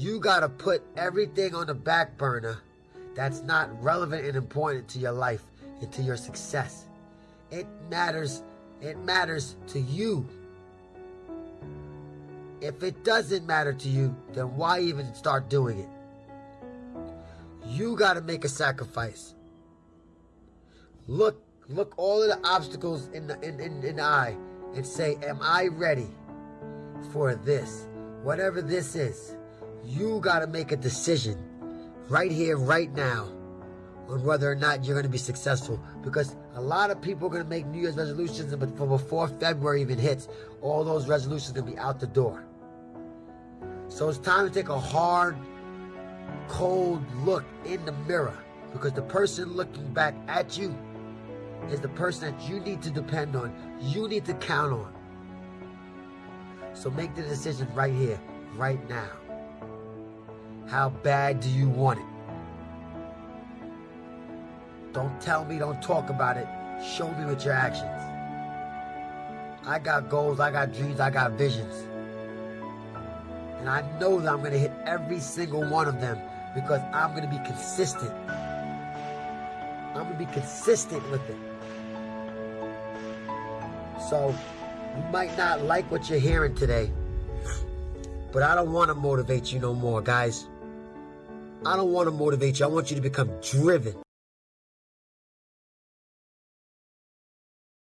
You gotta put everything on the back burner that's not relevant and important to your life and to your success. It matters, it matters to you. If it doesn't matter to you, then why even start doing it? You gotta make a sacrifice. Look, look all of the obstacles in the in, in, in the eye and say, Am I ready for this? Whatever this is, you gotta make a decision right here, right now, on whether or not you're gonna be successful. Because a lot of people are gonna make New Year's resolutions, but before February even hits, all those resolutions are gonna be out the door. So it's time to take a hard, cold look in the mirror because the person looking back at you is the person that you need to depend on, you need to count on. So make the decision right here, right now. How bad do you want it? Don't tell me, don't talk about it. Show me with your actions. I got goals, I got dreams, I got visions. And I know that I'm going to hit every single one of them because I'm going to be consistent. I'm to be consistent with it. So, you might not like what you're hearing today, but I don't want to motivate you no more, guys. I don't want to motivate you. I want you to become driven.